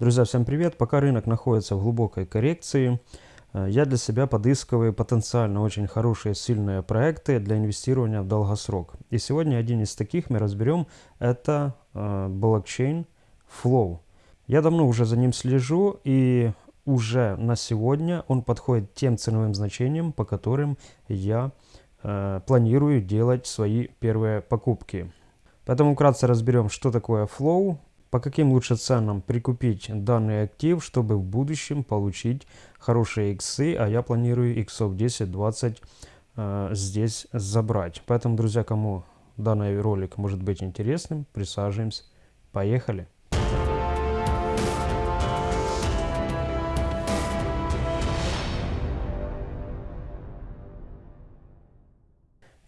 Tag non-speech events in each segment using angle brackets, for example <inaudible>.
Друзья, всем привет! Пока рынок находится в глубокой коррекции, э, я для себя подыскиваю потенциально очень хорошие, сильные проекты для инвестирования в долгосрок. И сегодня один из таких мы разберем, это э, блокчейн Flow. Я давно уже за ним слежу и уже на сегодня он подходит тем ценовым значениям, по которым я э, планирую делать свои первые покупки. Поэтому вкратце разберем, что такое Flow, по каким лучше ценам прикупить данный актив, чтобы в будущем получить хорошие иксы, а я планирую иксов 10-20 э, здесь забрать. Поэтому, друзья, кому данный ролик может быть интересным, присаживаемся. Поехали!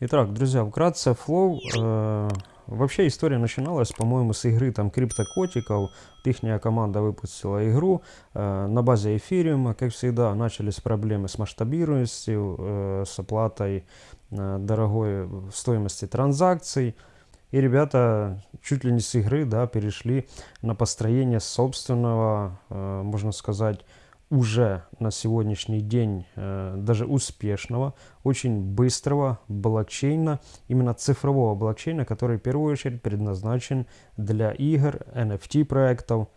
Итак, друзья, вкратце Flow э, Вообще история начиналась, по-моему, с игры там криптокотиков. Ихняя команда выпустила игру э, на базе эфириума. Как всегда, начались проблемы с масштабируемостью, э, с оплатой э, дорогой стоимости транзакций. И ребята чуть ли не с игры да, перешли на построение собственного, э, можно сказать, уже на сегодняшний день э, даже успешного, очень быстрого блокчейна, именно цифрового блокчейна, который в первую очередь предназначен для игр, NFT проектов,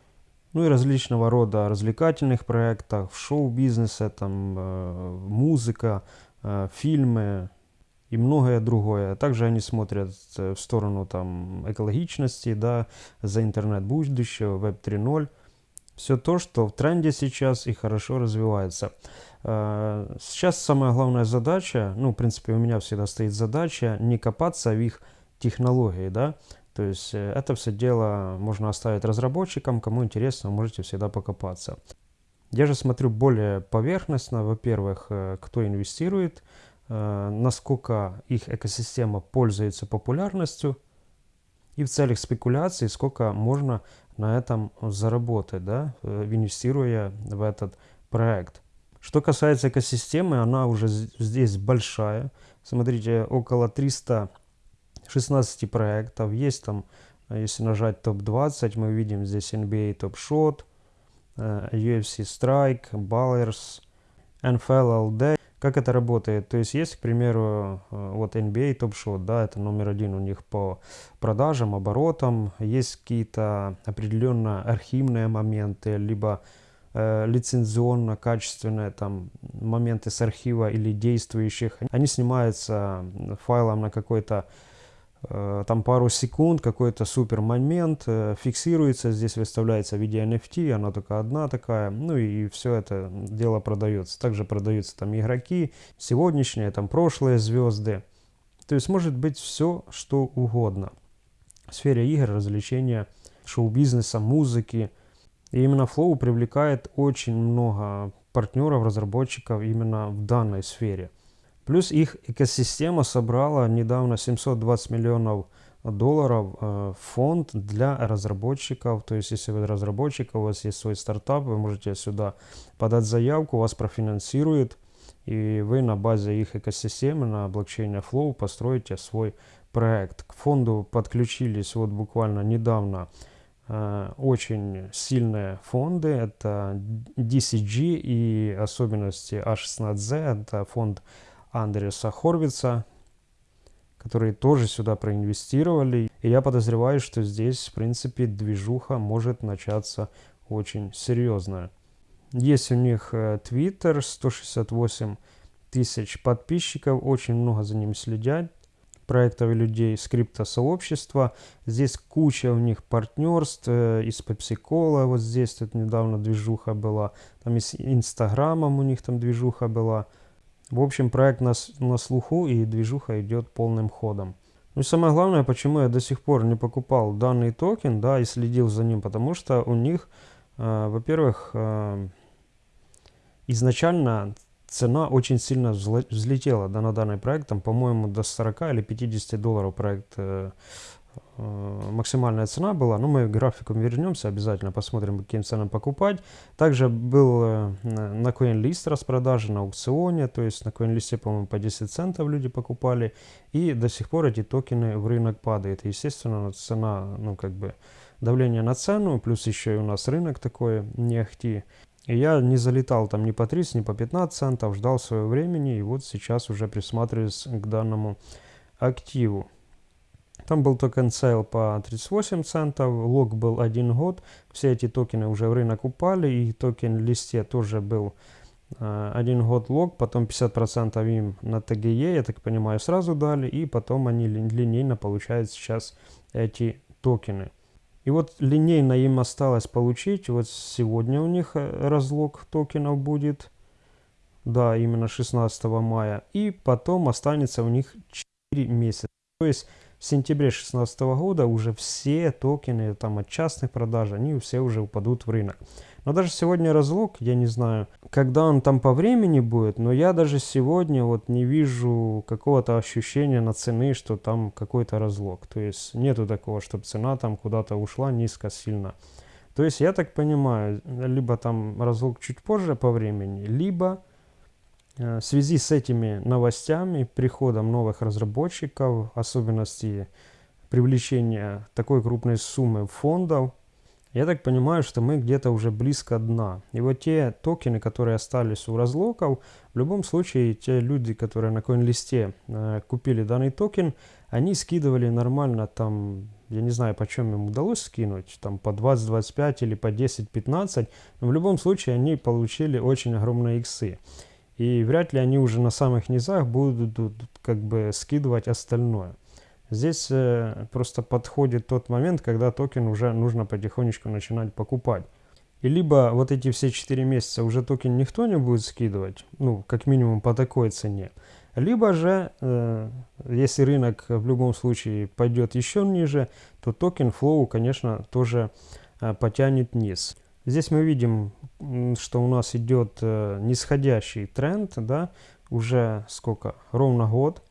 ну и различного рода развлекательных проектов, шоу-бизнеса, там, э, музыка, э, фильмы и многое другое. Также они смотрят в сторону там, экологичности, да, за интернет будущего, Web 3.0 все то, что в тренде сейчас и хорошо развивается. Э, сейчас самая главная задача, ну, в принципе, у меня всегда стоит задача не копаться в их технологии, да, то есть э, это все дело можно оставить разработчикам, кому интересно, можете всегда покопаться. Я же смотрю более поверхностно, во-первых, э, кто инвестирует, насколько их экосистема пользуется популярностью, и в целях спекуляции, сколько можно на этом заработать, да, э, инвестируя в этот проект. Что касается экосистемы, она уже здесь большая. Смотрите, около 316 проектов. Есть там, э, если нажать топ-20, мы видим здесь NBA Top Shot, UFC Strike, Ballers, NFL LD. Как это работает? То есть есть, к примеру, э, вот NBA Top Shot, да, это номер один у них по продажам, оборотам. Есть какие-то определенно архивные моменты, либо э, лицензионно-качественные там моменты с архива или действующих. Они снимаются файлом на какой-то там пару секунд, какой-то супер момент э, фиксируется, здесь выставляется в виде NFT, она только одна такая, ну и все это дело продается. Также продаются там игроки, сегодняшние, там прошлые звезды. То есть может быть все, что угодно. В сфере игр, развлечения, шоу-бизнеса, музыки. И именно Flow привлекает очень много партнеров, разработчиков именно в данной сфере. Плюс их экосистема собрала недавно 720 миллионов долларов э, фонд для разработчиков. То есть, если вы разработчик, у вас есть свой стартап, вы можете сюда подать заявку, вас профинансируют, и вы на базе их экосистемы, на блокчейне Flow построите свой проект. К фонду подключились вот буквально недавно э, очень сильные фонды. Это DCG и особенности A16Z, это фонд Андреса Хорвица, которые тоже сюда проинвестировали. И я подозреваю, что здесь, в принципе, движуха может начаться очень серьезная. Есть у них Twitter, э, 168 тысяч подписчиков, очень много за ним следят проектов и людей скрипто-сообщества. Здесь куча у них партнерств э, из PepsiCola, вот здесь тут недавно движуха была, там и с Инстаграмом у них там движуха была. В общем, проект на, на слуху и движуха идет полным ходом. Ну и самое главное, почему я до сих пор не покупал данный токен, да, и следил за ним, потому что у них, э, во-первых, э, изначально цена очень сильно взлетела да, на данный проект, там, по-моему, до 40 или 50 долларов проект э, максимальная цена была. Ну, мы к графикам вернемся, обязательно посмотрим, каким ценам покупать. Также был э, на CoinList распродажи на аукционе, то есть на CoinList, по-моему, по 10 центов люди покупали. И до сих пор эти токены в рынок падают. естественно, цена, ну, как бы, давление на цену, плюс еще и у нас рынок такой не ахти. И я не залетал там ни по 30, ни по 15 центов, ждал своего времени, и вот сейчас уже присматриваюсь к данному активу. Там был token sale по 38 центов, lock был один год, все эти токены уже в рынок упали, и токен листе тоже был э, один год lock, потом 50% им на TGE, я так понимаю, сразу дали, и потом они линейно получают сейчас эти токены. И вот линейно им осталось получить, вот сегодня у них э, разлог токенов будет, да, именно 16 мая, и потом останется у них 4 месяца. То есть в сентябре 2016 года уже все токены там от частных продаж, они все уже упадут в рынок. Но даже сегодня разлог, я не знаю, когда он там по времени будет, но я даже сегодня вот не вижу какого-то ощущения на цены, что там какой-то разлог. То есть нету такого, чтобы цена там куда-то ушла низко сильно. То есть я так понимаю, либо там разлог чуть позже по времени, либо в связи с этими новостями, приходом новых разработчиков, особенности привлечения такой крупной суммы фондов, я так понимаю, что мы где-то уже близко дна. И вот те токены, которые остались у разлоков, в любом случае те люди, которые на CoinList э, купили данный токен, они скидывали нормально там, я не знаю, почем им удалось скинуть, там по 20-25 или по 10-15, но в любом случае они получили очень огромные иксы. И вряд ли они уже на самых низах будут как бы скидывать остальное. Здесь э, просто подходит тот момент, когда токен уже нужно потихонечку начинать покупать. И либо вот эти все 4 месяца уже токен никто не будет скидывать, ну, как минимум по такой цене, либо же, э, если рынок в любом случае пойдет еще ниже, то токен Flow, конечно, тоже э, потянет вниз. Здесь мы видим, что у нас идет э, нисходящий тренд, да, уже сколько, ровно год.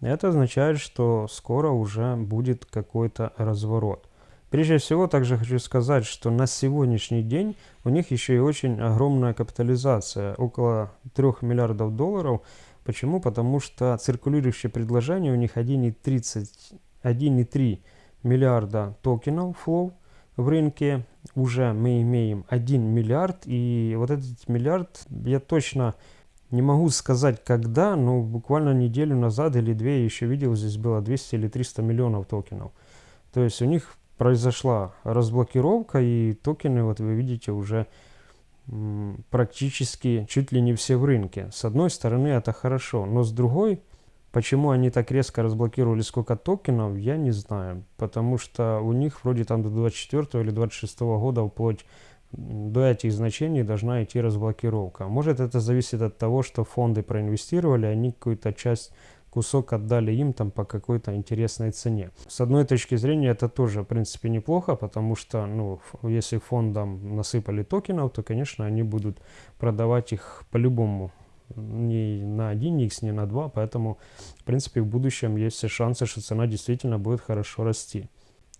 Это означает, что скоро уже будет какой-то разворот. Прежде всего, также хочу сказать, что на сегодняшний день у них еще и очень огромная капитализация, около 3 миллиардов долларов. Почему? Потому что циркулирующее предложение у них 1,3 миллиарда токенов flow в рынке. Уже мы имеем 1 миллиард, и вот этот миллиард я точно не могу сказать когда, но буквально неделю назад или две я еще видел, здесь было 200 или 300 миллионов токенов. То есть у них произошла разблокировка и токены, вот вы видите, уже практически чуть ли не все в рынке. С одной стороны это хорошо, но с другой, почему они так резко разблокировали сколько токенов, я не знаю. Потому что у них вроде там до 24 или 26 года вплоть до этих значений должна идти разблокировка. Может это зависит от того, что фонды проинвестировали, они какую-то часть кусок отдали им там по какой-то интересной цене. С одной точки зрения это тоже в принципе неплохо, потому что ну, если фондам насыпали токенов, то конечно они будут продавать их по-любому не на 1x, не на 2, поэтому в принципе в будущем есть все шансы, что цена действительно будет хорошо расти.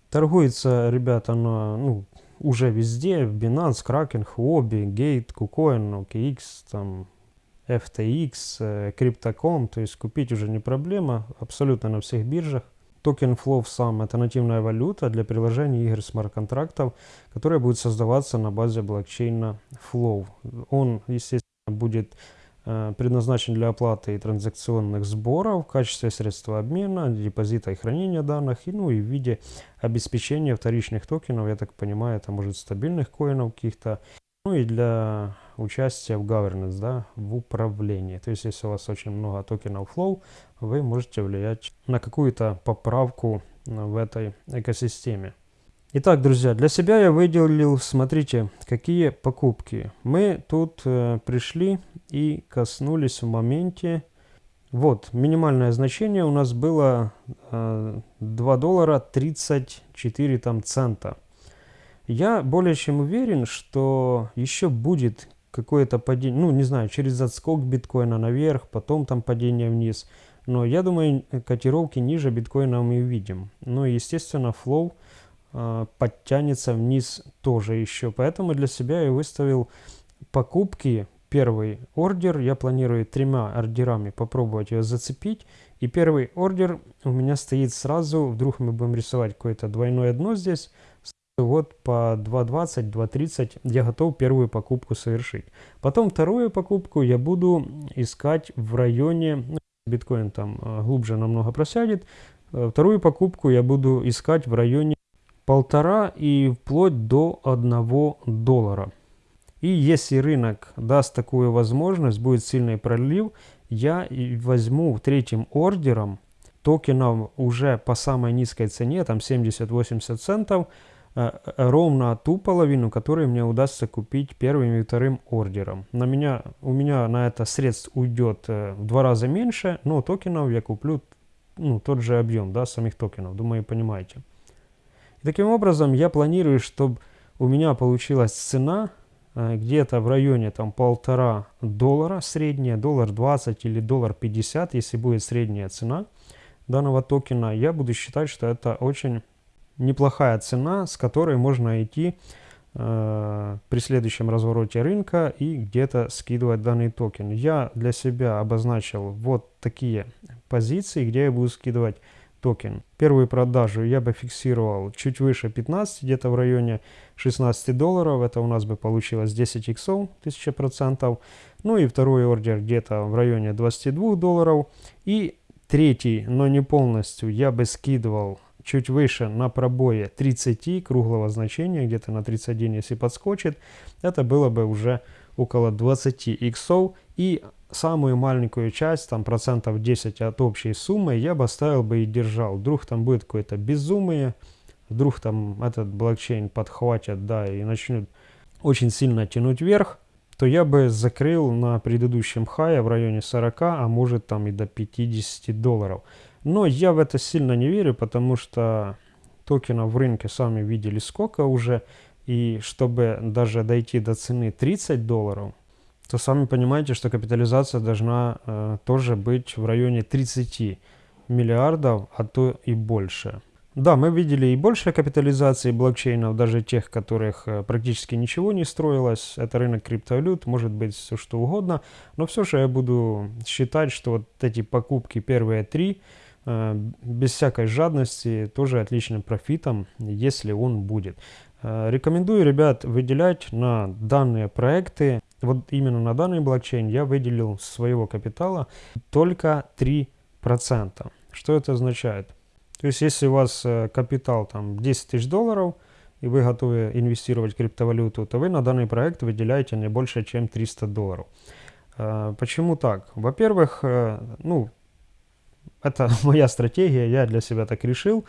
Торгуется, ребята, на ну, уже везде, в Binance, Kraken, Huobi, Gate, KuCoin, OKX, там, FTX, э, Crypto.com, то есть купить уже не проблема, абсолютно на всех биржах. Токен Flow сам это нативная валюта для приложений игр смарт-контрактов, которая будет создаваться на базе блокчейна Flow. Он, естественно, будет предназначен для оплаты транзакционных сборов в качестве средства обмена, депозита и хранения данных, и, ну и в виде обеспечения вторичных токенов, я так понимаю, это может стабильных коинов каких-то, ну и для участия в governance, да, в управлении. То есть, если у вас очень много токенов flow, вы можете влиять на какую-то поправку в этой экосистеме. Итак, друзья, для себя я выделил, смотрите, какие покупки. Мы тут э, пришли и коснулись в моменте. Вот, минимальное значение у нас было э, 2 доллара 34 там, цента. Я более чем уверен, что еще будет какое-то падение, ну, не знаю, через отскок биткоина наверх, потом там падение вниз. Но я думаю, котировки ниже биткоина мы увидим. Ну, естественно, флоу подтянется вниз тоже еще. Поэтому для себя я выставил покупки. Первый ордер, я планирую тремя ордерами попробовать ее зацепить. И первый ордер у меня стоит сразу, вдруг мы будем рисовать какое-то двойное дно здесь, вот по 2.20, 2.30 я готов первую покупку совершить. Потом вторую покупку я буду искать в районе, ну, биткоин там э, глубже намного просядет, э, вторую покупку я буду искать в районе полтора и вплоть до одного доллара. И если рынок даст такую возможность, будет сильный пролив, я возьму третьим ордером токенов уже по самой низкой цене, там 70-80 центов, э, ровно ту половину, которую мне удастся купить первым и вторым ордером. На меня, у меня на это средств уйдет э, в два раза меньше, но токенов я куплю ну, тот же объем да, самих токенов, думаю, понимаете. Таким образом я планирую, чтобы у меня получилась цена Э, где-то в районе там полтора доллара средняя, доллар 20 или доллар 50, если будет средняя цена данного токена, я буду считать, что это очень неплохая цена, с которой можно идти э, при следующем развороте рынка и где-то скидывать данный токен. Я для себя обозначил вот такие позиции, где я буду скидывать токен. Первую продажу я бы фиксировал чуть выше 15, где-то в районе 16 долларов. Это у нас бы получилось 10 иксов, 1000%. Ну и второй ордер где-то в районе 22 долларов. И третий, но не полностью, я бы скидывал чуть выше на пробое 30 круглого значения, где-то на 31, если подскочит. Это было бы уже около 20 иксов. И самую маленькую часть, там процентов 10 от общей суммы, я бы оставил бы и держал. Вдруг там будет какое-то безумие, вдруг там этот блокчейн подхватят, да, и начнут очень сильно тянуть вверх, то я бы закрыл на предыдущем хае в районе 40, а может там и до 50 долларов. Но я в это сильно не верю, потому что токенов в рынке сами видели сколько уже, и чтобы даже дойти до цены 30 долларов, то сами понимаете, что капитализация должна э, тоже быть в районе 30 миллиардов, а то и больше. Да, мы видели и больше капитализации блокчейнов, даже тех, которых э, практически ничего не строилось. Это рынок криптовалют, может быть все что угодно. Но все же я буду считать, что вот эти покупки первые три, э, без всякой жадности, тоже отличным профитом, если он будет. Э, рекомендую, ребят, выделять на данные проекты вот именно на данный блокчейн я выделил своего капитала только 3%. Что это означает? То есть если у вас э, капитал там 10 тысяч долларов, и вы готовы инвестировать в криптовалюту, то вы на данный проект выделяете не больше, чем 300 долларов. Э, почему так? Во-первых, э, ну, это <laughs> моя стратегия, я для себя так решил.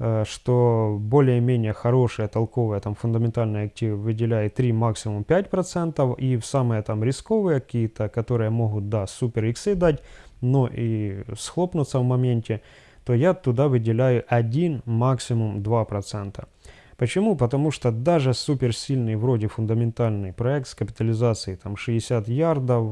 Э, что более-менее хорошие, толковые, там, фундаментальные активы выделяет 3, максимум 5%, и самые там рисковые какие-то, которые могут, да, супер иксы дать, но и схлопнуться в моменте, то я туда выделяю 1, максимум 2%. Почему? Потому что даже суперсильный вроде фундаментальный проект с капитализацией там 60 ярдов,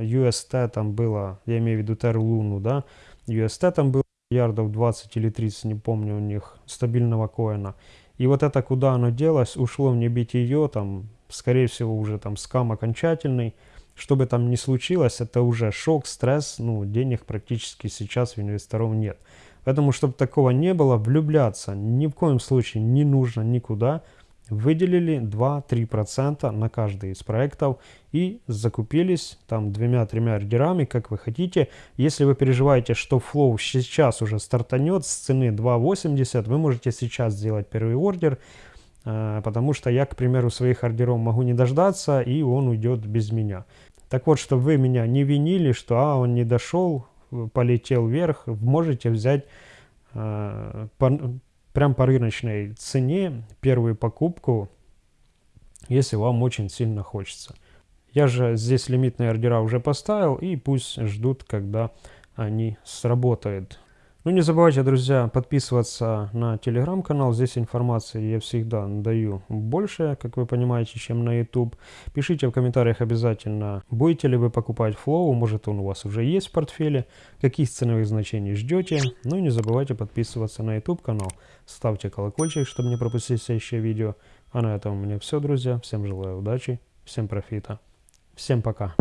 UST э, там было, я имею в виду Luna, да, UST там было ярдов 20 или 30, не помню у них, стабильного коина. И вот это куда оно делось, ушло в небитие, там, скорее всего, уже там скам окончательный. Что бы там ни случилось, это уже шок, стресс, ну, денег практически сейчас у инвесторов нет. Поэтому, чтобы такого не было, влюбляться ни в коем случае не нужно никуда выделили 2-3% на каждый из проектов и закупились там двумя-тремя ордерами, как вы хотите. Если вы переживаете, что Flow сейчас уже стартанет с цены 2.80, вы можете сейчас сделать первый ордер, э, потому что я, к примеру, своих ордеров могу не дождаться, и он уйдет без меня. Так вот, чтобы вы меня не винили, что а, он не дошел, полетел вверх, можете взять э, прям по рыночной цене первую покупку, если вам очень сильно хочется. Я же здесь лимитные ордера уже поставил, и пусть ждут, когда они сработают. Ну не забывайте, друзья, подписываться на телеграм-канал. Здесь информации я всегда даю больше, как вы понимаете, чем на YouTube. Пишите в комментариях обязательно, будете ли вы покупать Flow, может он у вас уже есть в портфеле, каких ценовых значений ждете. Ну и не забывайте подписываться на YouTube канал. Ставьте колокольчик, чтобы не пропустить следующее видео. А на этом у меня все, друзья. Всем желаю удачи, всем профита. Всем пока.